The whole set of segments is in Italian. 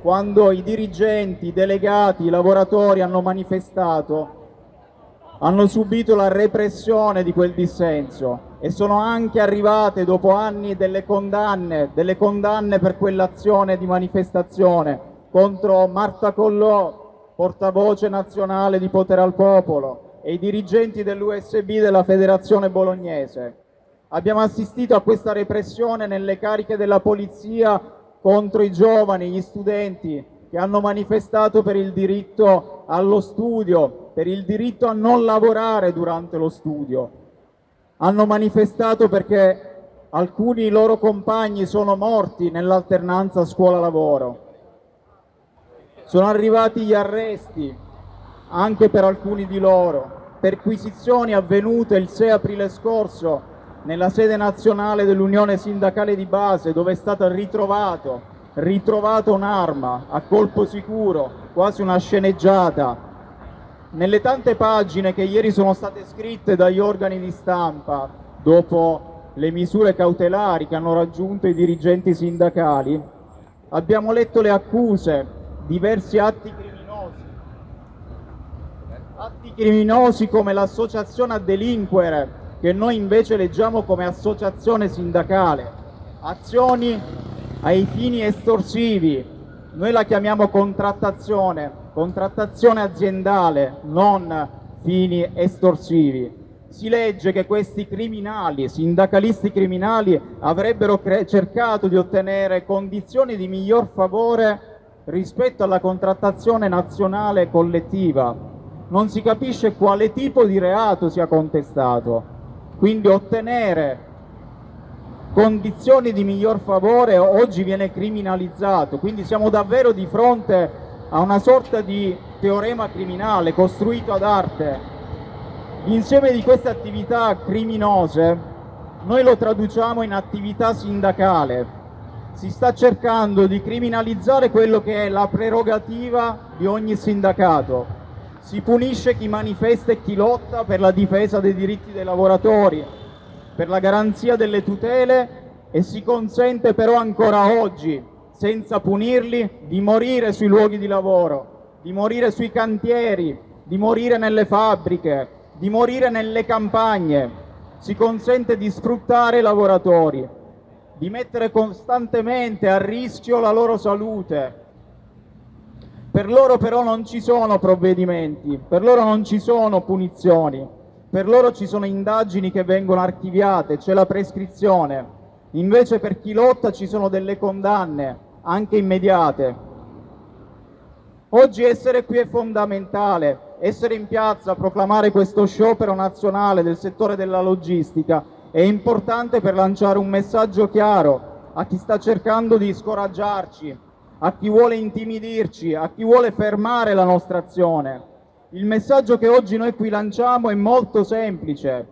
quando i dirigenti, i delegati, i lavoratori hanno manifestato, hanno subito la repressione di quel dissenso e sono anche arrivate dopo anni delle condanne, delle condanne per quell'azione di manifestazione contro Marta Collò, portavoce nazionale di Potere al Popolo e i dirigenti dell'USB della Federazione Bolognese. Abbiamo assistito a questa repressione nelle cariche della polizia contro i giovani, gli studenti che hanno manifestato per il diritto allo studio, per il diritto a non lavorare durante lo studio. Hanno manifestato perché alcuni loro compagni sono morti nell'alternanza scuola-lavoro. Sono arrivati gli arresti anche per alcuni di loro, perquisizioni avvenute il 6 aprile scorso nella sede nazionale dell'Unione Sindacale di Base dove è stata ritrovato, ritrovata un'arma a colpo sicuro, quasi una sceneggiata. Nelle tante pagine che ieri sono state scritte dagli organi di stampa dopo le misure cautelari che hanno raggiunto i dirigenti sindacali, abbiamo letto le accuse, diversi atti criminosi, atti criminosi come l'associazione a delinquere che noi invece leggiamo come associazione sindacale, azioni ai fini estorsivi, noi la chiamiamo contrattazione, contrattazione aziendale, non fini estorsivi. Si legge che questi criminali, sindacalisti criminali, avrebbero cercato di ottenere condizioni di miglior favore rispetto alla contrattazione nazionale collettiva. Non si capisce quale tipo di reato sia contestato quindi ottenere condizioni di miglior favore oggi viene criminalizzato, quindi siamo davvero di fronte a una sorta di teorema criminale costruito ad arte. L'insieme di queste attività criminose noi lo traduciamo in attività sindacale. Si sta cercando di criminalizzare quello che è la prerogativa di ogni sindacato, si punisce chi manifesta e chi lotta per la difesa dei diritti dei lavoratori, per la garanzia delle tutele e si consente però ancora oggi, senza punirli, di morire sui luoghi di lavoro, di morire sui cantieri, di morire nelle fabbriche, di morire nelle campagne. Si consente di sfruttare i lavoratori, di mettere costantemente a rischio la loro salute, per loro però non ci sono provvedimenti, per loro non ci sono punizioni, per loro ci sono indagini che vengono archiviate, c'è la prescrizione. Invece per chi lotta ci sono delle condanne, anche immediate. Oggi essere qui è fondamentale, essere in piazza, proclamare questo sciopero nazionale del settore della logistica è importante per lanciare un messaggio chiaro a chi sta cercando di scoraggiarci, a chi vuole intimidirci, a chi vuole fermare la nostra azione. Il messaggio che oggi noi qui lanciamo è molto semplice.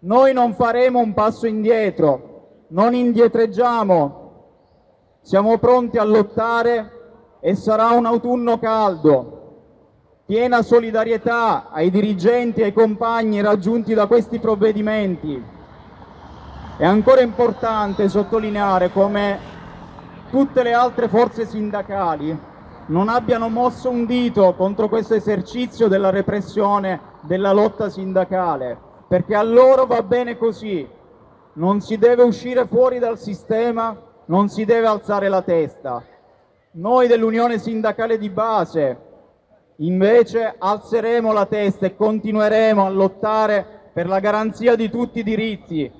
Noi non faremo un passo indietro, non indietreggiamo, siamo pronti a lottare e sarà un autunno caldo. Piena solidarietà ai dirigenti e ai compagni raggiunti da questi provvedimenti. È ancora importante sottolineare come tutte le altre forze sindacali non abbiano mosso un dito contro questo esercizio della repressione della lotta sindacale, perché a loro va bene così, non si deve uscire fuori dal sistema, non si deve alzare la testa. Noi dell'Unione Sindacale di Base invece alzeremo la testa e continueremo a lottare per la garanzia di tutti i diritti,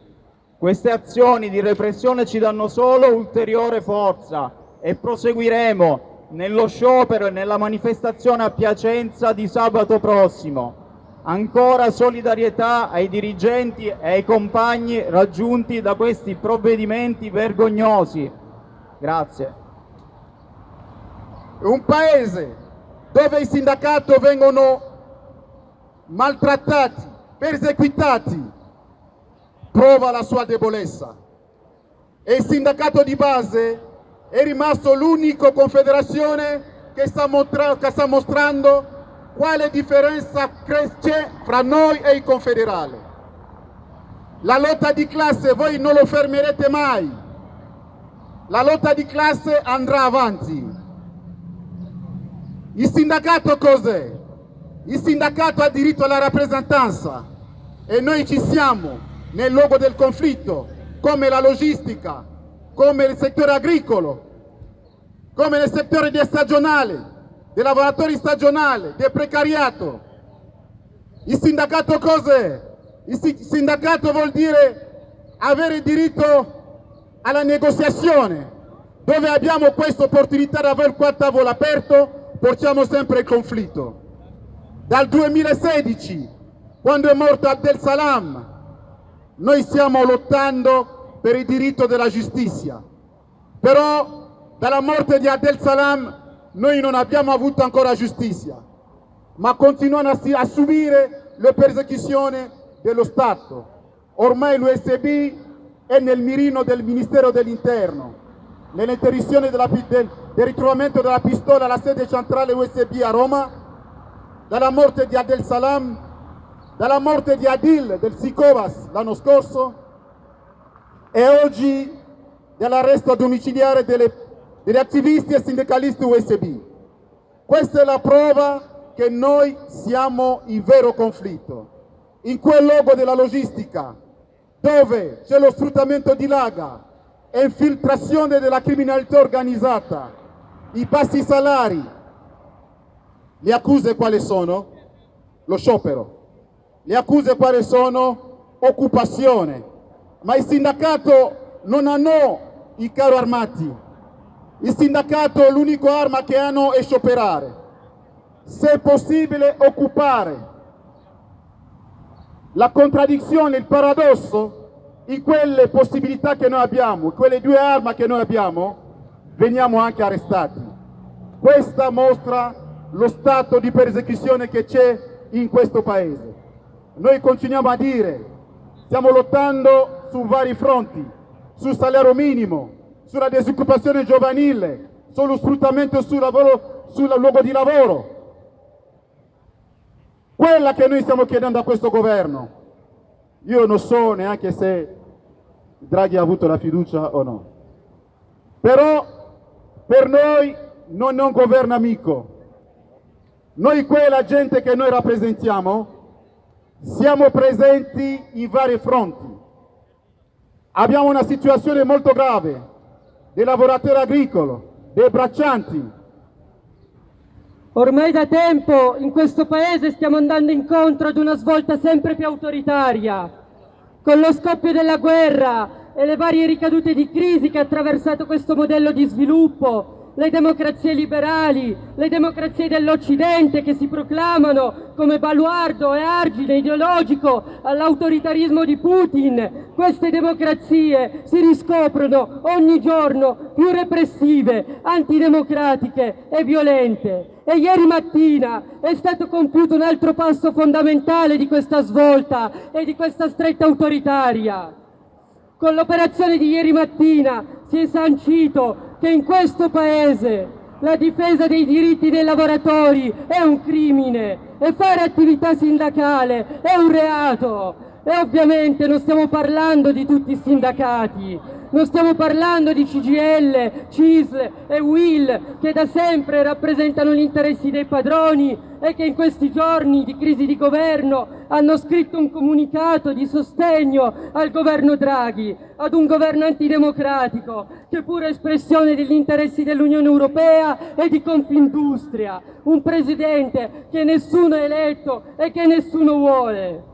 queste azioni di repressione ci danno solo ulteriore forza e proseguiremo nello sciopero e nella manifestazione a Piacenza di sabato prossimo. Ancora solidarietà ai dirigenti e ai compagni raggiunti da questi provvedimenti vergognosi. Grazie. Un paese dove i sindacati vengono maltrattati, perseguitati, prova la sua debolezza e il sindacato di base è rimasto l'unico confederazione che sta, che sta mostrando quale differenza c'è fra noi e i confederali. La lotta di classe voi non lo fermerete mai, la lotta di classe andrà avanti Il sindacato cos'è? Il sindacato ha diritto alla rappresentanza e noi ci siamo nel luogo del conflitto, come la logistica, come il settore agricolo, come nel settore stagionale, dei lavoratori stagionali, del precariato. Il sindacato cos'è? Il sindacato vuol dire avere diritto alla negoziazione, dove abbiamo questa opportunità di avere il tavolo aperto, portiamo sempre il conflitto. Dal 2016, quando è morto Abdel Salam, noi stiamo lottando per il diritto della giustizia, però dalla morte di Abdel Salam noi non abbiamo avuto ancora giustizia, ma continuano a, subire le persecuzioni dello Stato. Ormai l'USB è nel mirino del Ministero dell'Interno, nell'interdizione del, del ritrovamento della pistola alla sede centrale USB a Roma, dalla morte di Adel Salam, dalla morte di Adil del Sicovas l'anno scorso e oggi dell'arresto domiciliare delle degli attivisti e sindacalisti USB. Questa è la prova che noi siamo in vero conflitto. In quel luogo della logistica, dove c'è lo sfruttamento di laga e infiltrazione della criminalità organizzata, i bassi salari, le accuse quali sono? Lo sciopero. Le accuse quali sono? Occupazione. Ma il sindacato non hanno i carro armati, il sindacato l'unica arma che hanno è scioperare. Se è possibile occupare. La contraddizione, il paradosso in quelle possibilità che noi abbiamo, quelle due armi che noi abbiamo, veniamo anche arrestati. Questa mostra lo stato di persecuzione che c'è in questo paese. Noi continuiamo a dire, stiamo lottando su vari fronti, sul salario minimo, sulla disoccupazione giovanile, sullo sfruttamento sul, lavoro, sul luogo di lavoro. Quella che noi stiamo chiedendo a questo governo. Io non so neanche se Draghi ha avuto la fiducia o no. Però per noi non è un governo amico. Noi quella gente che noi rappresentiamo siamo presenti in vari fronti. Abbiamo una situazione molto grave dei lavoratori agricoli, dei braccianti. Ormai da tempo in questo paese stiamo andando incontro ad una svolta sempre più autoritaria. Con lo scoppio della guerra e le varie ricadute di crisi che ha attraversato questo modello di sviluppo, le democrazie liberali, le democrazie dell'Occidente che si proclamano come baluardo e argine ideologico all'autoritarismo di Putin, queste democrazie si riscoprono ogni giorno più repressive, antidemocratiche e violente. E ieri mattina è stato compiuto un altro passo fondamentale di questa svolta e di questa stretta autoritaria. Con l'operazione di ieri mattina si è sancito che in questo Paese la difesa dei diritti dei lavoratori è un crimine e fare attività sindacale è un reato. E ovviamente non stiamo parlando di tutti i sindacati, non stiamo parlando di CGL, CISL e WIL che da sempre rappresentano gli interessi dei padroni e che in questi giorni di crisi di governo hanno scritto un comunicato di sostegno al governo Draghi, ad un governo antidemocratico che pure espressione degli interessi dell'Unione Europea e di Confindustria, un presidente che nessuno ha eletto e che nessuno vuole.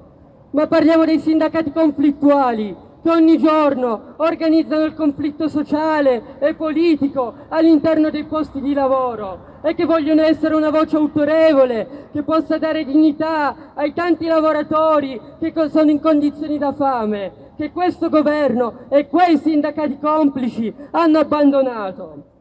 Ma parliamo dei sindacati conflittuali che ogni giorno organizzano il conflitto sociale e politico all'interno dei posti di lavoro e che vogliono essere una voce autorevole che possa dare dignità ai tanti lavoratori che sono in condizioni da fame, che questo governo e quei sindacati complici hanno abbandonato.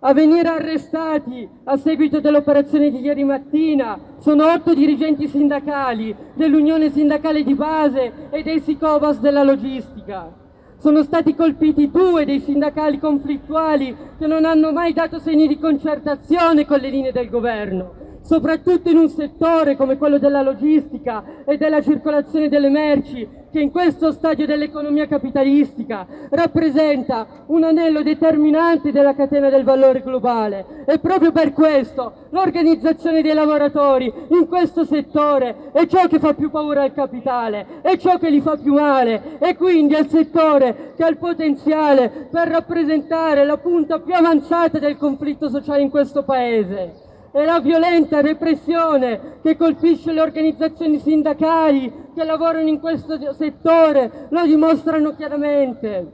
A venire arrestati a seguito dell'operazione di ieri mattina sono otto dirigenti sindacali dell'Unione Sindacale di Base e dei Sicovas della Logistica. Sono stati colpiti due dei sindacali conflittuali che non hanno mai dato segni di concertazione con le linee del governo. Soprattutto in un settore come quello della logistica e della circolazione delle merci, che in questo stadio dell'economia capitalistica rappresenta un anello determinante della catena del valore globale. E proprio per questo l'organizzazione dei lavoratori in questo settore è ciò che fa più paura al capitale, è ciò che gli fa più male e quindi è il settore che ha il potenziale per rappresentare la punta più avanzata del conflitto sociale in questo Paese è la violenta repressione che colpisce le organizzazioni sindacali che lavorano in questo settore, lo dimostrano chiaramente.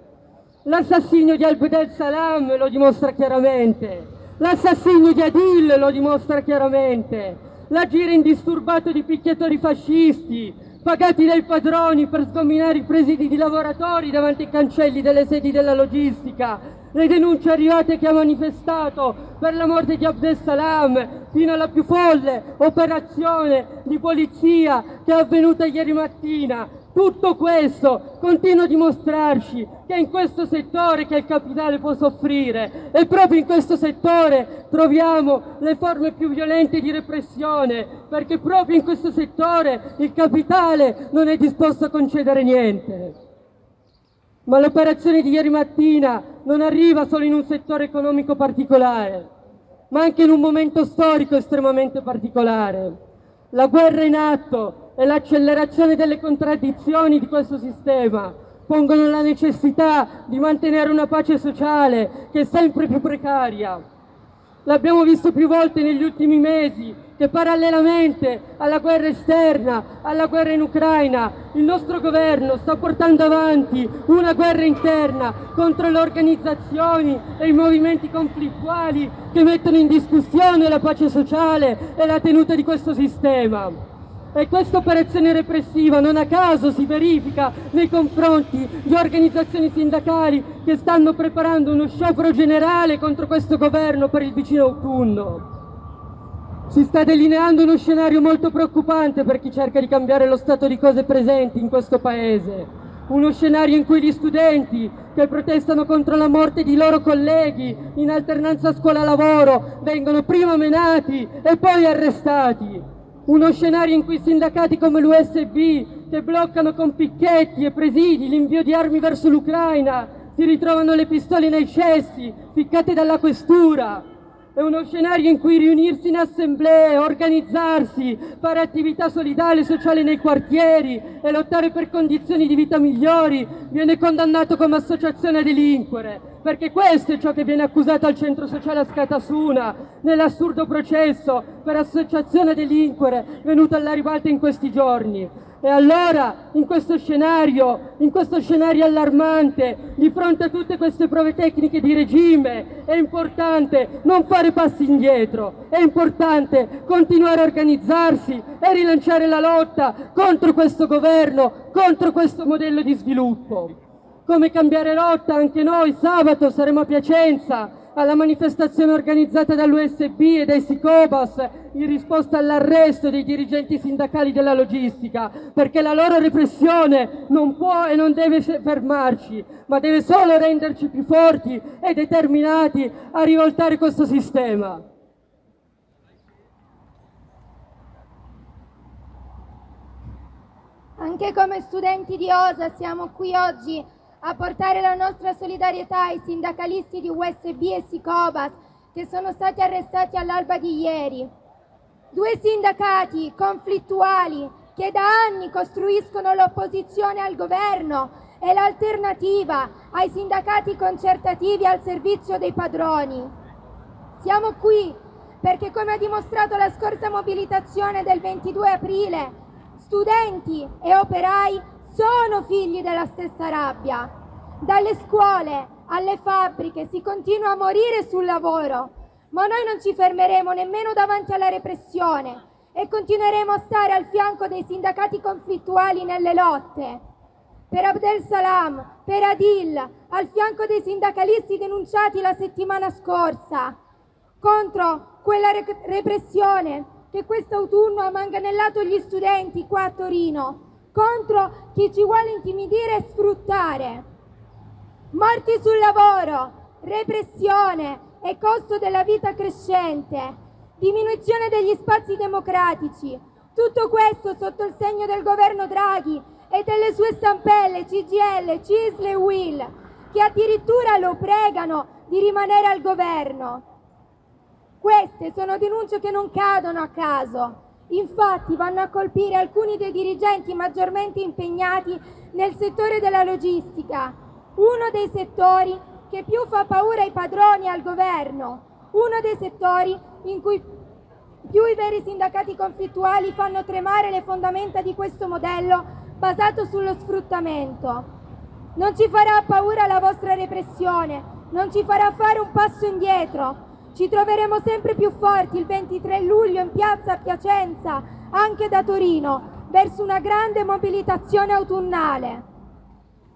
L'assassinio di Abdel Salam lo dimostra chiaramente. L'assassinio di Adil lo dimostra chiaramente. L'agire indisturbato di picchiatori fascisti, pagati dai padroni per sgominare i presidi di lavoratori davanti ai cancelli delle sedi della logistica, le denunce arrivate che ha manifestato per la morte di Abdessalam, fino alla più folle operazione di polizia che è avvenuta ieri mattina. Tutto questo continua a dimostrarci che è in questo settore che il capitale può soffrire e proprio in questo settore troviamo le forme più violente di repressione, perché proprio in questo settore il capitale non è disposto a concedere niente. Ma l'operazione di ieri mattina non arriva solo in un settore economico particolare, ma anche in un momento storico estremamente particolare. La guerra in atto e l'accelerazione delle contraddizioni di questo sistema pongono la necessità di mantenere una pace sociale che è sempre più precaria. L'abbiamo visto più volte negli ultimi mesi che parallelamente alla guerra esterna, alla guerra in Ucraina, il nostro governo sta portando avanti una guerra interna contro le organizzazioni e i movimenti conflittuali che mettono in discussione la pace sociale e la tenuta di questo sistema. E questa operazione repressiva non a caso si verifica nei confronti di organizzazioni sindacali che stanno preparando uno sciopero generale contro questo governo per il vicino autunno. Si sta delineando uno scenario molto preoccupante per chi cerca di cambiare lo stato di cose presenti in questo paese. Uno scenario in cui gli studenti che protestano contro la morte di loro colleghi in alternanza scuola-lavoro vengono prima menati e poi arrestati. Uno scenario in cui sindacati come l'USB che bloccano con picchetti e presidi l'invio di armi verso l'Ucraina si ritrovano le pistole nei cessi ficcate dalla questura è uno scenario in cui riunirsi in assemblee, organizzarsi, fare attività solidale e sociale nei quartieri e lottare per condizioni di vita migliori viene condannato come associazione a delinquere, perché questo è ciò che viene accusato al centro sociale a Scatasuna, nell'assurdo processo per associazione a delinquere venuto alla ribalta in questi giorni. E allora, in questo scenario, in questo scenario allarmante, di fronte a tutte queste prove tecniche di regime, è importante non fare passi indietro, è importante continuare a organizzarsi e rilanciare la lotta contro questo governo, contro questo modello di sviluppo. Come cambiare rotta, anche noi sabato saremo a Piacenza alla manifestazione organizzata dall'USB e dai Sicobas in risposta all'arresto dei dirigenti sindacali della logistica, perché la loro repressione non può e non deve fermarci, ma deve solo renderci più forti e determinati a rivoltare questo sistema. Anche come studenti di OSA siamo qui oggi a portare la nostra solidarietà ai sindacalisti di USB e Sicobas che sono stati arrestati all'alba di ieri. Due sindacati conflittuali che da anni costruiscono l'opposizione al governo e l'alternativa ai sindacati concertativi al servizio dei padroni. Siamo qui perché, come ha dimostrato la scorsa mobilitazione del 22 aprile, studenti e operai sono figli della stessa rabbia. Dalle scuole alle fabbriche si continua a morire sul lavoro, ma noi non ci fermeremo nemmeno davanti alla repressione e continueremo a stare al fianco dei sindacati conflittuali nelle lotte. Per Abdel Salam, per Adil, al fianco dei sindacalisti denunciati la settimana scorsa, contro quella repressione che quest'autunno ha manganellato gli studenti qua a Torino, contro chi ci vuole intimidire e sfruttare. Morti sul lavoro, repressione e costo della vita crescente. diminuzione degli spazi democratici. Tutto questo sotto il segno del governo Draghi e delle sue stampelle CGL, CISL e WIL, che addirittura lo pregano di rimanere al governo. Queste sono denunce che non cadono a caso. Infatti vanno a colpire alcuni dei dirigenti maggiormente impegnati nel settore della logistica, uno dei settori che più fa paura ai padroni e al governo, uno dei settori in cui più i veri sindacati conflittuali fanno tremare le fondamenta di questo modello basato sullo sfruttamento. Non ci farà paura la vostra repressione, non ci farà fare un passo indietro. Ci troveremo sempre più forti il 23 luglio in piazza Piacenza, anche da Torino, verso una grande mobilitazione autunnale.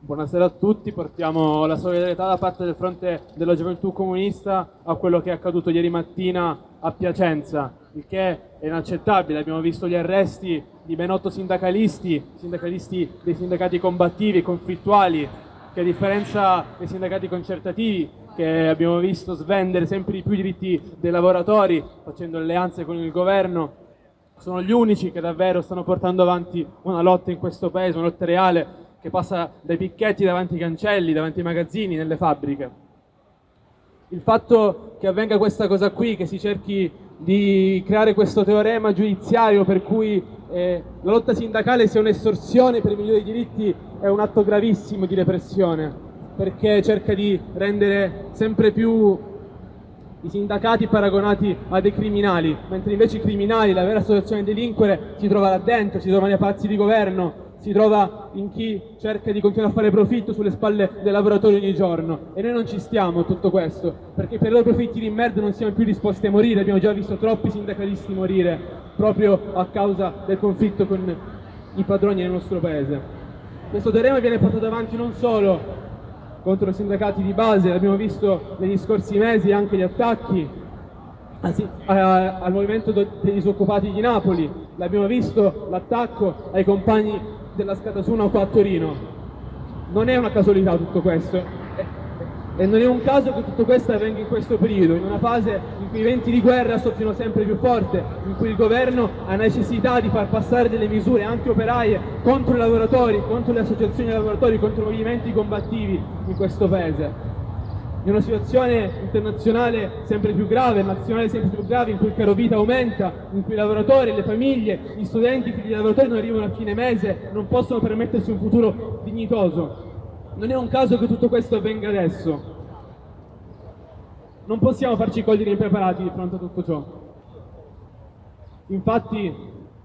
Buonasera a tutti, portiamo la solidarietà da parte del fronte della gioventù comunista a quello che è accaduto ieri mattina a Piacenza, il che è inaccettabile. Abbiamo visto gli arresti di ben otto sindacalisti, sindacalisti dei sindacati combattivi, conflittuali, che a differenza dei sindacati concertativi che abbiamo visto svendere sempre di più i diritti dei lavoratori facendo alleanze con il governo, sono gli unici che davvero stanno portando avanti una lotta in questo paese, una lotta reale che passa dai picchetti davanti ai cancelli, davanti ai magazzini, nelle fabbriche. Il fatto che avvenga questa cosa qui, che si cerchi di creare questo teorema giudiziario per cui eh, la lotta sindacale sia un'estorsione per i migliori diritti è un atto gravissimo di repressione, perché cerca di rendere sempre più i sindacati paragonati a dei criminali, mentre invece i criminali, la vera associazione delinquere, si trova là dentro, si trova nei palazzi di governo, si trova in chi cerca di continuare a fare profitto sulle spalle dei lavoratori ogni giorno. E noi non ci stiamo a tutto questo perché per i loro profitti di merda non siamo più disposti a morire. Abbiamo già visto troppi sindacalisti morire proprio a causa del conflitto con i padroni nel nostro paese. Questo teorema viene portato avanti non solo contro i sindacati di base l'abbiamo visto negli scorsi mesi anche gli attacchi al movimento dei disoccupati di Napoli, l'abbiamo visto l'attacco ai compagni della Scatasuna qua a Torino. Non è una casualità tutto questo e non è un caso che tutto questo avvenga in questo periodo, in una fase in cui i venti di guerra soffiano sempre più forte, in cui il governo ha necessità di far passare delle misure anti-operaie contro i lavoratori, contro le associazioni di lavoratori, contro i movimenti combattivi in questo paese in una situazione internazionale sempre più grave, nazionale sempre più grave, in cui il caro vita aumenta, in cui i lavoratori, le famiglie, gli studenti, i figli di lavoratori non arrivano a fine mese, non possono permettersi un futuro dignitoso. Non è un caso che tutto questo avvenga adesso. Non possiamo farci cogliere impreparati di fronte a tutto ciò. Infatti,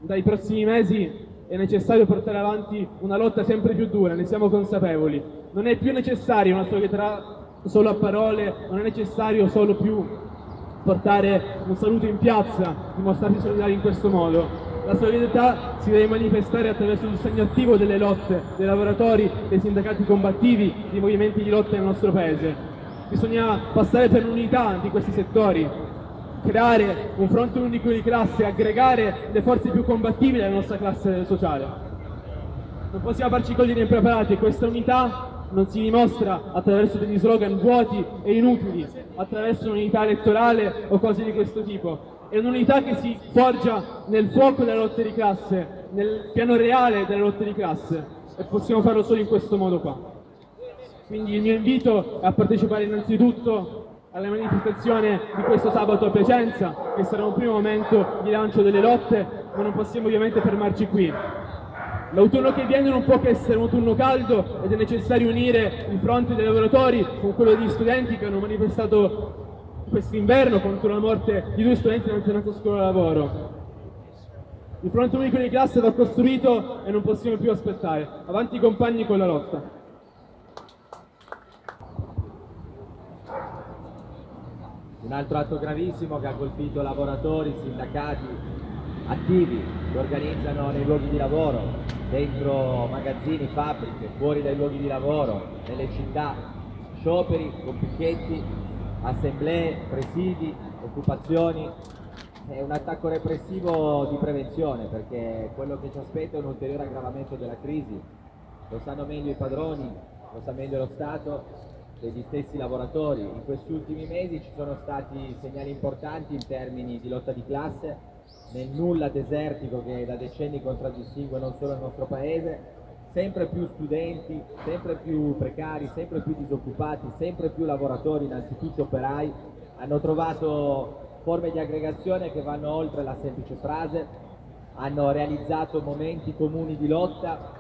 dai prossimi mesi è necessario portare avanti una lotta sempre più dura, ne siamo consapevoli. Non è più necessaria una solidarietà solo a parole, non è necessario solo più portare un saluto in piazza, dimostrarsi solidari in questo modo. La solidarietà si deve manifestare attraverso il segno attivo delle lotte dei lavoratori, dei sindacati combattivi, dei movimenti di lotta nel nostro Paese. Bisogna passare per l'unità di questi settori, creare un fronte unico di classe, aggregare le forze più combattivi della nostra classe sociale. Non possiamo farci cogliere impreparati questa unità non si dimostra attraverso degli slogan vuoti e inutili, attraverso un'unità elettorale o cose di questo tipo. È un'unità che si forgia nel fuoco della lotta di classe, nel piano reale della lotta di classe e possiamo farlo solo in questo modo qua. Quindi il mio invito è a partecipare innanzitutto alla manifestazione di questo sabato a Piacenza, che sarà un primo momento di lancio delle lotte, ma non possiamo ovviamente fermarci qui. L'autunno che viene non può che essere un autunno caldo ed è necessario unire il fronte dei lavoratori con quello degli studenti che hanno manifestato quest'inverno contro la morte di due studenti dell'alternanza scuola-lavoro. Il fronte unico di classe va costruito e non possiamo più aspettare. Avanti compagni con la lotta. Un altro atto gravissimo che ha colpito lavoratori, sindacati, attivi che organizzano nei luoghi di lavoro dentro magazzini, fabbriche, fuori dai luoghi di lavoro, nelle città, scioperi con picchetti, assemblee, presidi, occupazioni. È un attacco repressivo di prevenzione perché quello che ci aspetta è un ulteriore aggravamento della crisi. Lo sanno meglio i padroni, lo sa meglio lo Stato degli stessi lavoratori. In questi ultimi mesi ci sono stati segnali importanti in termini di lotta di classe, nel nulla desertico che da decenni contraddistingue non solo il nostro paese, sempre più studenti, sempre più precari, sempre più disoccupati, sempre più lavoratori, innanzitutto operai, hanno trovato forme di aggregazione che vanno oltre la semplice frase, hanno realizzato momenti comuni di lotta,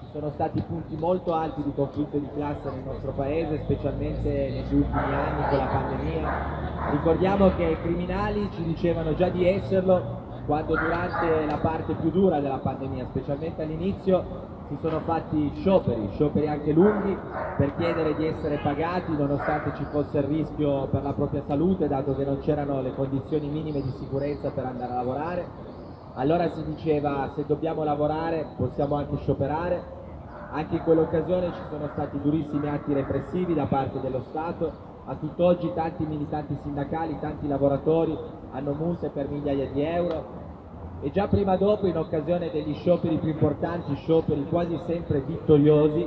ci sono stati punti molto alti di conflitto di classe nel nostro paese, specialmente negli ultimi anni con la pandemia. Ricordiamo che i criminali ci dicevano già di esserlo quando durante la parte più dura della pandemia, specialmente all'inizio, si sono fatti scioperi, scioperi anche lunghi, per chiedere di essere pagati nonostante ci fosse il rischio per la propria salute, dato che non c'erano le condizioni minime di sicurezza per andare a lavorare. Allora si diceva se dobbiamo lavorare possiamo anche scioperare. Anche in quell'occasione ci sono stati durissimi atti repressivi da parte dello Stato. A tutt'oggi tanti militanti sindacali, tanti lavoratori hanno multe per migliaia di euro, e già prima dopo in occasione degli scioperi più importanti, scioperi quasi sempre vittoriosi,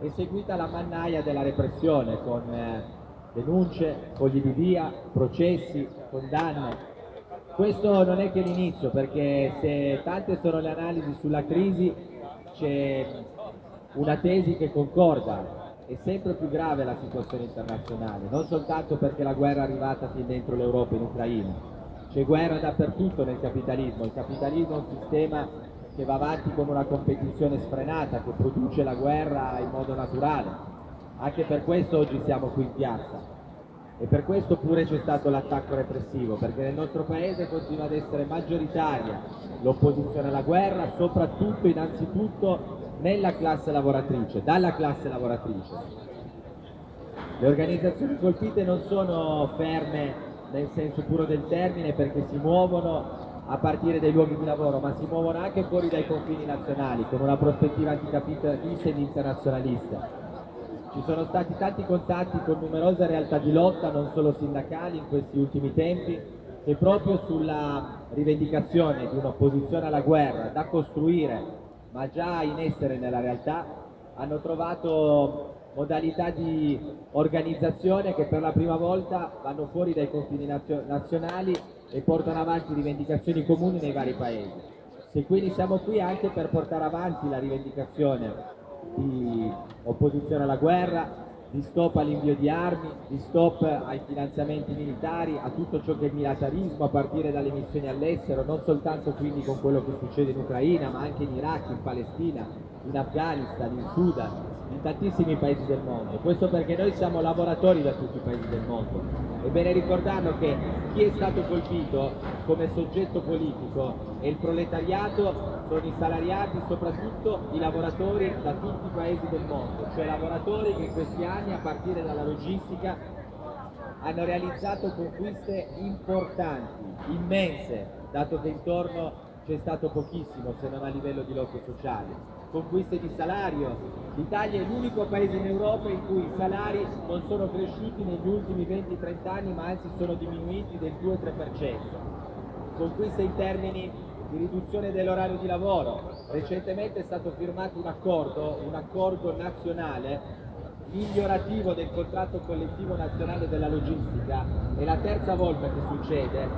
è seguita la mannaia della repressione con eh, denunce, fogli di via, processi, condanne. Questo non è che l'inizio perché se tante sono le analisi sulla crisi c'è una tesi che concorda, è sempre più grave la situazione internazionale, non soltanto perché la guerra è arrivata fin dentro l'Europa in Ucraina, c'è guerra dappertutto nel capitalismo, il capitalismo è un sistema che va avanti con una competizione sfrenata, che produce la guerra in modo naturale. Anche per questo oggi siamo qui in piazza. E per questo pure c'è stato l'attacco repressivo, perché nel nostro paese continua ad essere maggioritaria l'opposizione alla guerra, soprattutto innanzitutto nella classe lavoratrice, dalla classe lavoratrice. Le organizzazioni colpite non sono ferme nel senso puro del termine perché si muovono a partire dai luoghi di lavoro, ma si muovono anche fuori dai confini nazionali con una prospettiva anticapitalista ed internazionalista. Ci sono stati tanti contatti con numerose realtà di lotta, non solo sindacali, in questi ultimi tempi, che proprio sulla rivendicazione di un'opposizione alla guerra da costruire, ma già in essere nella realtà, hanno trovato modalità di organizzazione che per la prima volta vanno fuori dai confini nazio nazionali e portano avanti rivendicazioni comuni nei vari paesi. Se quindi siamo qui anche per portare avanti la rivendicazione di opposizione alla guerra, di stop all'invio di armi, di stop ai finanziamenti militari, a tutto ciò che è militarismo, a partire dalle missioni all'estero, non soltanto quindi con quello che succede in Ucraina, ma anche in Iraq, in Palestina, in Afghanistan, in Sudan, in tantissimi paesi del mondo. Questo perché noi siamo lavoratori da tutti i paesi del mondo. È bene ricordarlo che chi è stato colpito come soggetto politico è il proletariato, sono i salariati, soprattutto i lavoratori da tutti i paesi del mondo, cioè lavoratori che in questi anni a partire dalla logistica hanno realizzato conquiste importanti, immense, dato che intorno c'è stato pochissimo se non a livello di lotte sociali. Conquiste di salario. L'Italia è l'unico paese in Europa in cui i salari non sono cresciuti negli ultimi 20-30 anni ma anzi sono diminuiti del 2-3%. Conquiste in termini di riduzione dell'orario di lavoro. Recentemente è stato firmato un accordo, un accordo nazionale migliorativo del contratto collettivo nazionale della logistica. È la terza volta che succede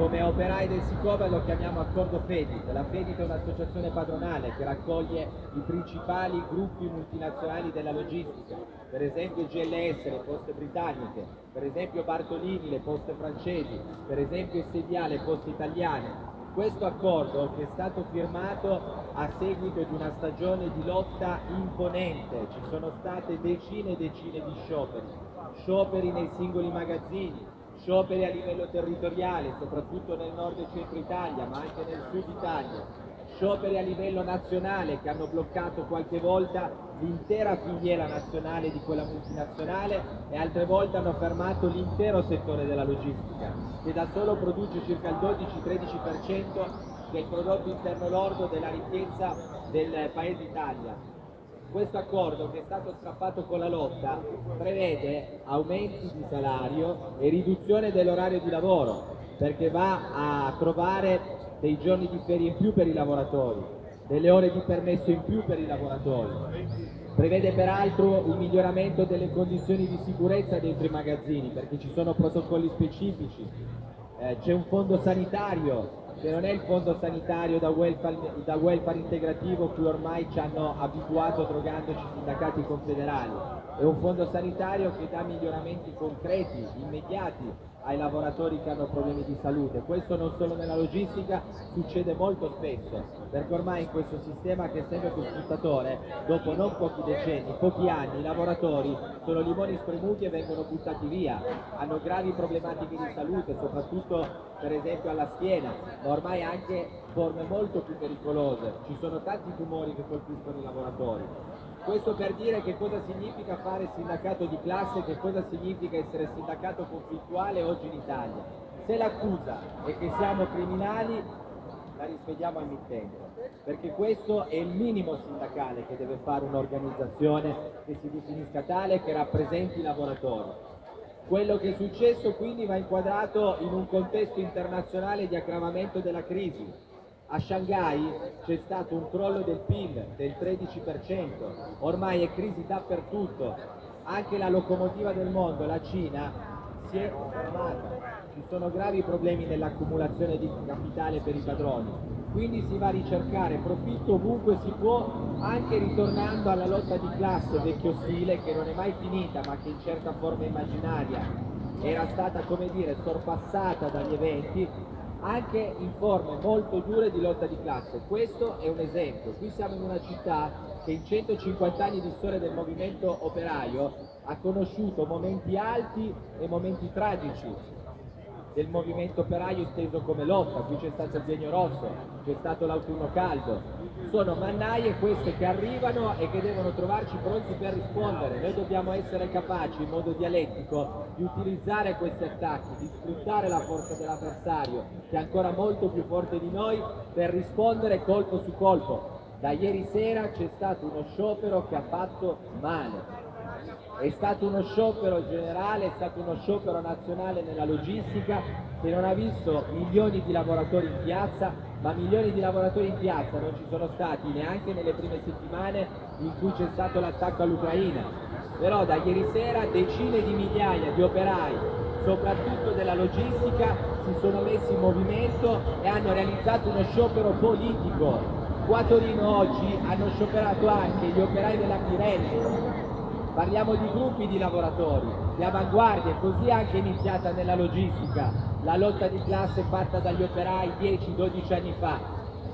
come operai del Sicoba lo chiamiamo accordo FEDIT. La FEDIT è un'associazione padronale che raccoglie i principali gruppi multinazionali della logistica, per esempio GLS, le poste britanniche, per esempio Bartolini, le poste francesi, per esempio SDA, le poste italiane. Questo accordo che è stato firmato a seguito di una stagione di lotta imponente, ci sono state decine e decine di scioperi, scioperi nei singoli magazzini, scioperi a livello territoriale, soprattutto nel nord e centro Italia, ma anche nel sud Italia, scioperi a livello nazionale che hanno bloccato qualche volta l'intera filiera nazionale di quella multinazionale e altre volte hanno fermato l'intero settore della logistica, che da solo produce circa il 12-13% del prodotto interno lordo della ricchezza del paese Italia questo accordo che è stato strappato con la lotta prevede aumenti di salario e riduzione dell'orario di lavoro perché va a trovare dei giorni di ferie in più per i lavoratori, delle ore di permesso in più per i lavoratori. Prevede peraltro un miglioramento delle condizioni di sicurezza dentro i magazzini perché ci sono protocolli specifici, eh, c'è un fondo sanitario che non è il fondo sanitario da welfare, da welfare integrativo cui ormai ci hanno abituato drogandoci sindacati confederali, è un fondo sanitario che dà miglioramenti concreti, immediati ai lavoratori che hanno problemi di salute. Questo non solo nella logistica, succede molto spesso, perché ormai in questo sistema che è sempre più sfruttatore, dopo non pochi decenni, pochi anni, i lavoratori sono limoni spremuti e vengono buttati via, hanno gravi problematiche di salute, soprattutto per esempio alla schiena, ma ormai anche forme molto più pericolose. Ci sono tanti tumori che colpiscono i lavoratori. Questo per dire che cosa significa fare sindacato di classe, che cosa significa essere sindacato conflittuale oggi in Italia. Se l'accusa è che siamo criminali, la rispediamo al mittente, perché questo è il minimo sindacale che deve fare un'organizzazione che si definisca tale e che rappresenti i lavoratori. Quello che è successo quindi va inquadrato in un contesto internazionale di aggravamento della crisi, a Shanghai c'è stato un crollo del PIL del 13%, ormai è crisi dappertutto, anche la locomotiva del mondo, la Cina, si è fermata, ci sono gravi problemi nell'accumulazione di capitale per i padroni, quindi si va a ricercare profitto ovunque si può, anche ritornando alla lotta di classe vecchio stile che non è mai finita ma che in certa forma immaginaria era stata come dire sorpassata dagli eventi anche in forme molto dure di lotta di classe. Questo è un esempio. Qui siamo in una città che in 150 anni di storia del movimento operaio ha conosciuto momenti alti e momenti tragici del movimento operaio inteso come lotta, qui c'è stato il Genio Rosso, c'è stato l'autunno caldo, sono mannaie queste che arrivano e che devono trovarci pronti per rispondere, noi dobbiamo essere capaci in modo dialettico di utilizzare questi attacchi, di sfruttare la forza dell'avversario che è ancora molto più forte di noi per rispondere colpo su colpo. Da ieri sera c'è stato uno sciopero che ha fatto male, è stato uno sciopero generale, è stato uno sciopero nazionale nella logistica che non ha visto milioni di lavoratori in piazza, ma milioni di lavoratori in piazza non ci sono stati neanche nelle prime settimane in cui c'è stato l'attacco all'Ucraina. Però da ieri sera decine di migliaia di operai, soprattutto della logistica, si sono messi in movimento e hanno realizzato uno sciopero politico. Qua a Torino oggi hanno scioperato anche gli operai della Pirelli, Parliamo di gruppi di lavoratori, di avanguardia, così anche iniziata nella logistica, la lotta di classe fatta dagli operai 10-12 anni fa.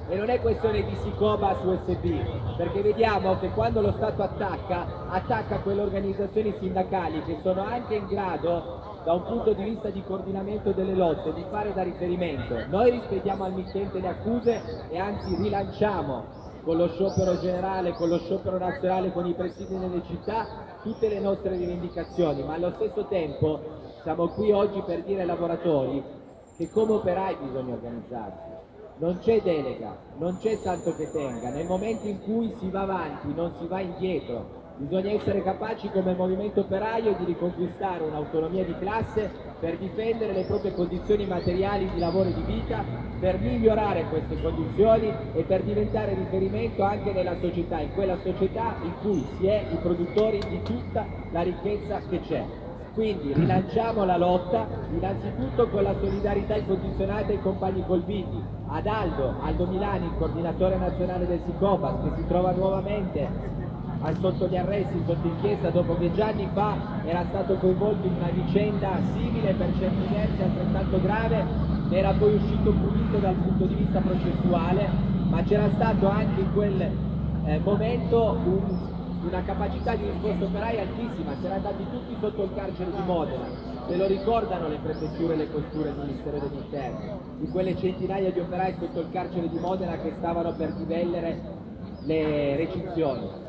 E non è questione di Sicoba su USB, perché vediamo che quando lo Stato attacca, attacca quelle organizzazioni sindacali che sono anche in grado da un punto di vista di coordinamento delle lotte, di fare da riferimento. Noi rispediamo al mittente le accuse e anzi rilanciamo con lo sciopero generale, con lo sciopero nazionale, con i presidi nelle città, tutte le nostre rivendicazioni, ma allo stesso tempo siamo qui oggi per dire ai lavoratori che come operai bisogna organizzarsi. Non c'è delega, non c'è santo che tenga, nel momento in cui si va avanti non si va indietro, Bisogna essere capaci come movimento operaio di riconquistare un'autonomia di classe per difendere le proprie condizioni materiali di lavoro e di vita, per migliorare queste condizioni e per diventare riferimento anche nella società, in quella società in cui si è i produttori di tutta la ricchezza che c'è. Quindi rilanciamo la lotta innanzitutto con la solidarietà incondizionata ai compagni colpiti, ad Aldo, Aldo Milani, il coordinatore nazionale del SICOPAS, che si trova nuovamente sotto gli arresti, sotto inchiesta, dopo che già anni fa era stato coinvolto in una vicenda simile per certi versi altrettanto grave, era poi uscito pulito dal punto di vista processuale, ma c'era stato anche in quel eh, momento un, una capacità di risposta operaia altissima, si erano andati tutti sotto il carcere di Modena, se lo ricordano le prefetture e le questure del Ministero degli Interni, di quelle centinaia di operai sotto il carcere di Modena che stavano per divellere le recinzioni.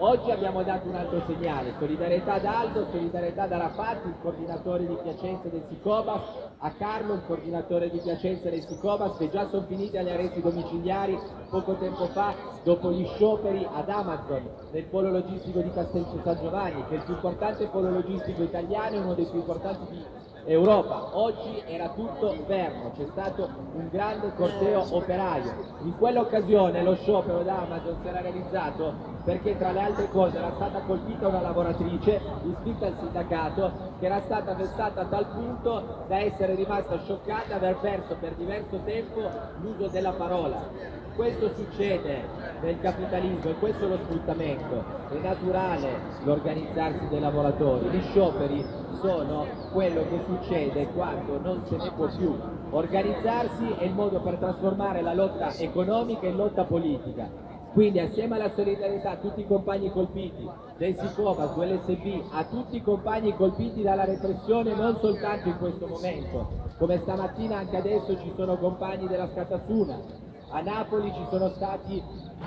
Oggi abbiamo dato un altro segnale, solidarietà ad Aldo, solidarietà ad Arafat, il coordinatore di Piacenza del Sicobas, a Carlo, il coordinatore di Piacenza del Sicobas, che già sono finiti agli arresti domiciliari poco tempo fa dopo gli scioperi ad Amazon nel polo logistico di Castelcio San Giovanni, che è il più importante polo logistico italiano e uno dei più importanti di Europa. Oggi era tutto fermo, c'è stato un grande corteo operaio. In quell'occasione lo sciopero da Amazon si era realizzato perché tra le altre cose era stata colpita una lavoratrice iscritta al sindacato che era stata vessata a tal punto da essere rimasta scioccata e aver perso per diverso tempo l'uso della parola. Questo succede nel capitalismo e questo è lo sfruttamento. È naturale l'organizzarsi dei lavoratori. Gli scioperi sono quello che succede quando non se ne può più. Organizzarsi è il modo per trasformare la lotta economica in lotta politica. Quindi assieme alla solidarietà a tutti i compagni colpiti del Sicovas, dell'SB, a tutti i compagni colpiti dalla repressione non soltanto in questo momento, come stamattina anche adesso ci sono compagni della Scatasuna, a Napoli ci sono stati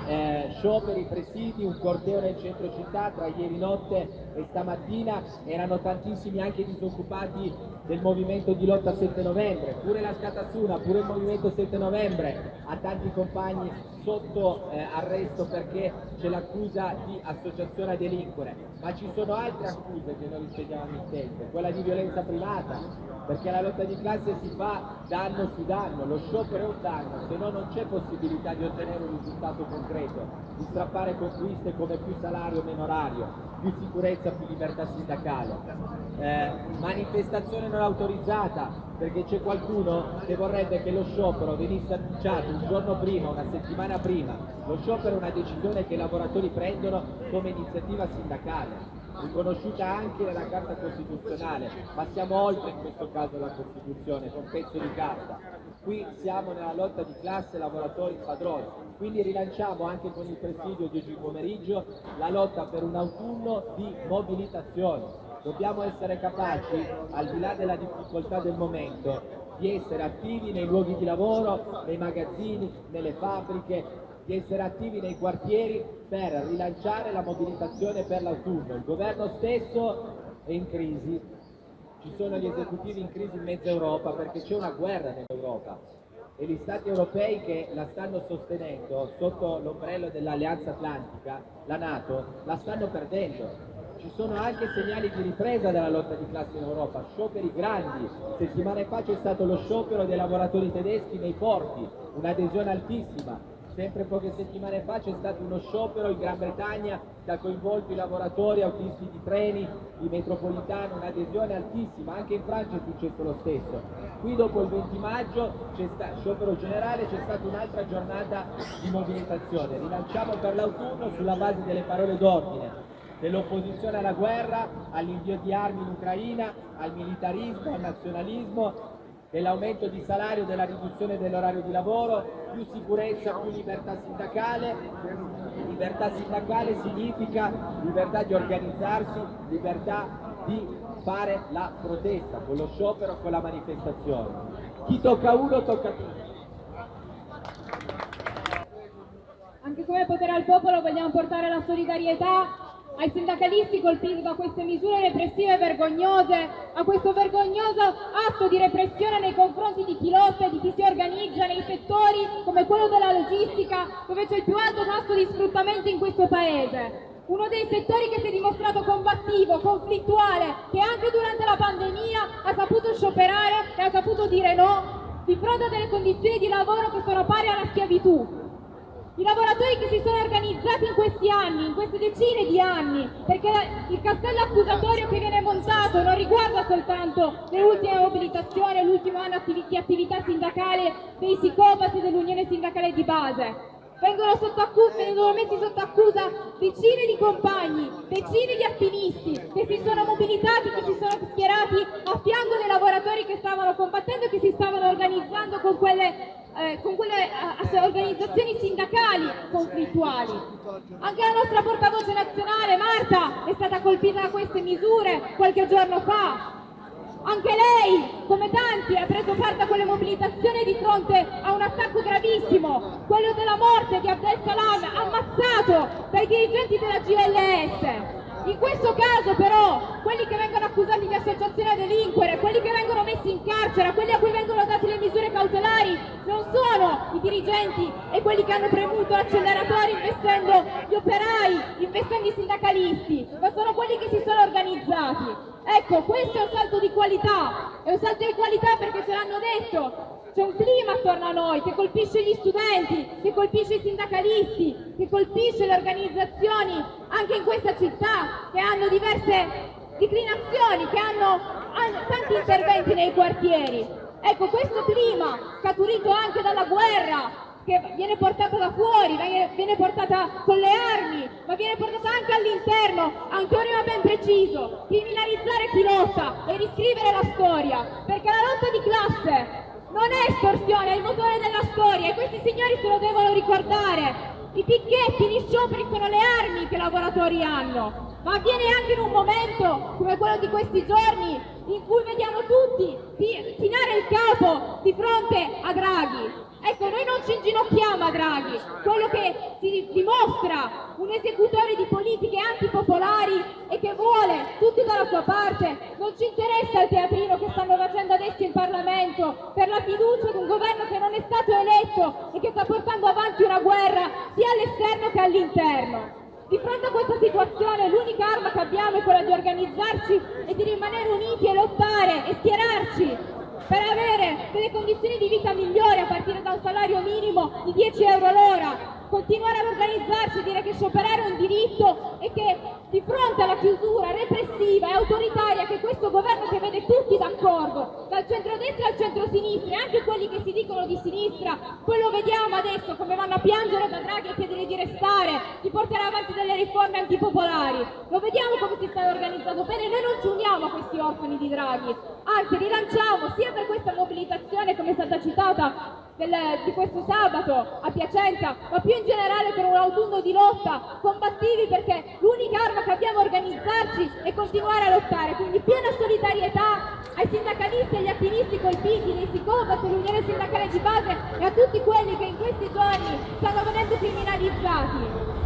eh, scioperi, presidi, un corteo nel centro città tra ieri notte e stamattina, erano tantissimi anche disoccupati del movimento di lotta 7 novembre, pure la Scatasuna, pure il movimento 7 novembre. Ha tanti compagni sotto eh, arresto perché c'è l'accusa di associazione a delinquere, ma ci sono altre accuse che noi riteniamo mittente, quella di violenza privata, perché la lotta di classe si fa danno su danno, lo sciopero è un danno, se no non c'è possibilità di ottenere un risultato concreto, di strappare conquiste come più salario, meno orario, più sicurezza, più libertà sindacale. Eh, manifestazione non autorizzata perché c'è qualcuno che vorrebbe che lo sciopero venisse annunciato un giorno prima, una settimana prima. Lo sciopero è una decisione che i lavoratori prendono come iniziativa sindacale riconosciuta anche nella Carta Costituzionale, ma siamo oltre in questo caso la Costituzione, con pezzo di carta. Qui siamo nella lotta di classe lavoratori padroni, quindi rilanciamo anche con il presidio di oggi pomeriggio la lotta per un autunno di mobilitazione. Dobbiamo essere capaci, al di là della difficoltà del momento, di essere attivi nei luoghi di lavoro, nei magazzini, nelle fabbriche, di essere attivi nei quartieri per rilanciare la mobilitazione per l'autunno. Il governo stesso è in crisi, ci sono gli esecutivi in crisi in mezza Europa perché c'è una guerra nell'Europa e gli stati europei che la stanno sostenendo sotto l'ombrello dell'Alleanza Atlantica, la Nato, la stanno perdendo. Ci sono anche segnali di ripresa della lotta di classe in Europa, scioperi grandi. Settimane fa c'è stato lo sciopero dei lavoratori tedeschi nei porti, un'adesione altissima. Sempre poche settimane fa c'è stato uno sciopero in Gran Bretagna che ha coinvolto i lavoratori autisti di treni, di metropolitano, un'adesione altissima, anche in Francia è successo lo stesso. Qui dopo il 20 maggio sciopero generale, c'è stata un'altra giornata di mobilitazione. Rilanciamo per l'autunno sulla base delle parole d'ordine dell'opposizione alla guerra, all'invio di armi in Ucraina, al militarismo, al nazionalismo dell'aumento di salario, della riduzione dell'orario di lavoro, più sicurezza, più libertà sindacale. Libertà sindacale significa libertà di organizzarsi, libertà di fare la protesta, con lo sciopero, con la manifestazione. Chi tocca uno tocca tutti. Anche come potere al popolo vogliamo portare la solidarietà ai sindacalisti colpiti da queste misure repressive vergognose, a questo vergognoso atto di repressione nei confronti di chi lotta e di chi si organizza nei settori come quello della logistica, dove c'è il più alto tasso di sfruttamento in questo Paese. Uno dei settori che si è dimostrato combattivo, conflittuale, che anche durante la pandemia ha saputo scioperare e ha saputo dire no di fronte a delle condizioni di lavoro che sono pari alla schiavitù. I lavoratori che si sono organizzati in questi anni, in queste decine di anni, perché il castello accusatorio che viene montato non riguarda soltanto le ultime mobilitazioni l'ultimo anno di attività sindacale dei Sicopas e dell'Unione Sindacale di Base. Vengono, vengono, messi sotto accusa decine di compagni, decine di attivisti che si sono mobilitati, che si sono schierati a fianco dei lavoratori che stavano combattendo e che si stavano organizzando con quelle eh, con quelle eh, organizzazioni sindacali conflittuali. Anche la nostra portavoce nazionale, Marta, è stata colpita da queste misure qualche giorno fa. Anche lei, come tanti, ha preso parte a quelle mobilitazioni di fronte a un attacco gravissimo, quello della morte di Abdel Salam, ammazzato dai dirigenti della GLS. In questo caso però quelli che vengono accusati di associazione a delinquere, quelli che vengono messi in carcere, quelli a cui vengono date le misure cautelari non sono i dirigenti e quelli che hanno premuto l'acceleratore investendo gli operai, investendo i sindacalisti, ma sono quelli che si sono organizzati. Ecco, questo è un salto di qualità, è un salto di qualità perché ce l'hanno detto, c'è un clima attorno a noi che colpisce gli studenti, che colpisce i sindacalisti, che colpisce le organizzazioni anche in questa città che hanno diverse declinazioni, che hanno, hanno tanti interventi nei quartieri. Ecco, questo clima scaturito anche dalla guerra, che viene portata da fuori, viene portata con le armi, ma viene portata anche all'interno, a un teorema ben preciso, criminalizzare chi lotta e riscrivere la storia, perché la lotta di classe non è estorsione, è il motore della storia e questi signori se lo devono ricordare. I picchetti, gli scioperi sono le armi che i lavoratori hanno, ma avviene anche in un momento come quello di questi giorni in cui vediamo tutti chinare il capo di fronte a Draghi. Ecco, noi non ci inginocchiamo a Draghi, quello che si dimostra un esecutore di politiche antipopolari e che vuole tutti dalla sua parte, non ci interessa il teatrino che stanno facendo adesso in Parlamento per la fiducia di un governo che non è stato eletto e che sta portando avanti una guerra sia all'esterno che all'interno. Di fronte a questa situazione l'unica arma che abbiamo è quella di organizzarci e di rimanere uniti e lottare e schierarci per avere delle condizioni di vita migliori a partire da un salario minimo di 10 euro l'ora, continuare ad organizzarsi e dire che scioperare è un diritto e che di fronte alla chiusura repressiva e autoritaria che questo governo che vede tutti d'accordo, dal centro-destra al centro-sinistra e anche quelli che si dicono di sinistra, poi lo vediamo adesso come vanno a piangere da Draghi e chiedere di restare, di portare avanti delle riforme antipopolari, lo vediamo come si sta organizzando bene, noi non ci uniamo a questi orfani di Draghi, anzi rilanciamo sia per questa mobilitazione come è stata citata del, di questo sabato a Piacenza, ma più in generale per un autunno di lotta, combattivi perché l'unica arma che abbiamo è organizzarci e continuare a lottare, quindi piena solidarietà ai sindacalisti e agli attivisti colpiti, dei Sicobat, l'Unione Sindacale di Base e a tutti quelli che in questi giorni stanno venendo criminalizzati.